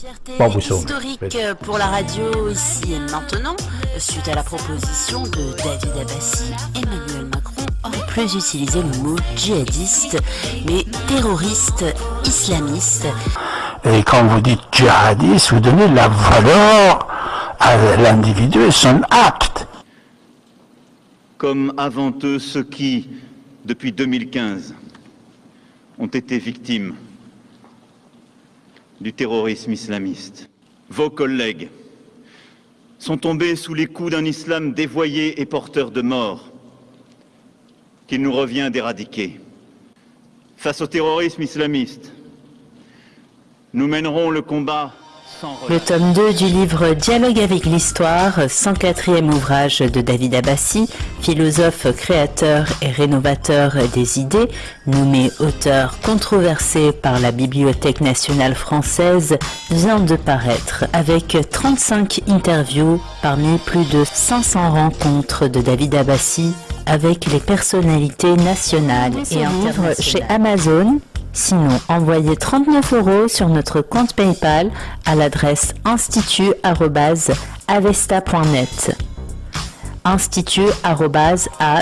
Fierté historique pour la radio ici et maintenant, suite à la proposition de David Abbassi, Emmanuel Macron aurait plus utilisé le mot djihadiste, mais terroriste islamiste. Et quand vous dites djihadiste, vous donnez la valeur à l'individu et son acte. comme avant eux ceux qui, depuis 2015, ont été victimes du terrorisme islamiste. Vos collègues sont tombés sous les coups d'un islam dévoyé et porteur de mort qu'il nous revient d'éradiquer. Face au terrorisme islamiste, nous mènerons le combat. Le tome 2 du livre Dialogue avec l'histoire, 104e ouvrage de David Abbassi, philosophe créateur et rénovateur des idées, nommé auteur controversé par la Bibliothèque nationale française, vient de paraître avec 35 interviews parmi plus de 500 rencontres de David Abbassi avec les personnalités nationales et internationales. chez Amazon Sinon, envoyez 39 euros sur notre compte PayPal à l'adresse institut@avesta.net. institut@awesta